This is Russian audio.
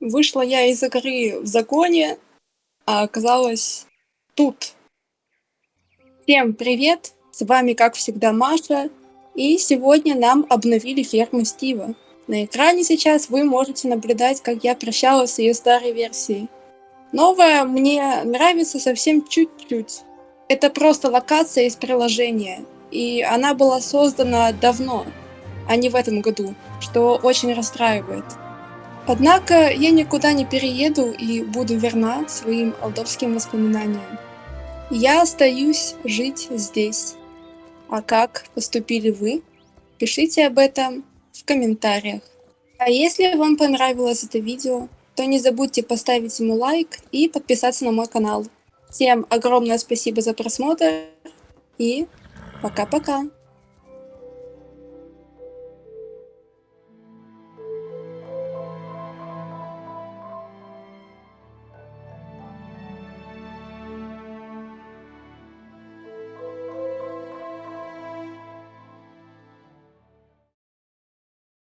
Вышла я из игры в законе, а оказалась тут. Всем привет! С вами, как всегда, Маша. И сегодня нам обновили ферму Стива. На экране сейчас вы можете наблюдать, как я прощалась с ее старой версией. Новая мне нравится совсем чуть-чуть. Это просто локация из приложения, и она была создана давно, а не в этом году, что очень расстраивает. Однако я никуда не перееду и буду верна своим алдовским воспоминаниям. Я остаюсь жить здесь. А как поступили вы? Пишите об этом в комментариях. А если вам понравилось это видео, то не забудьте поставить ему лайк и подписаться на мой канал. Всем огромное спасибо за просмотр и пока-пока.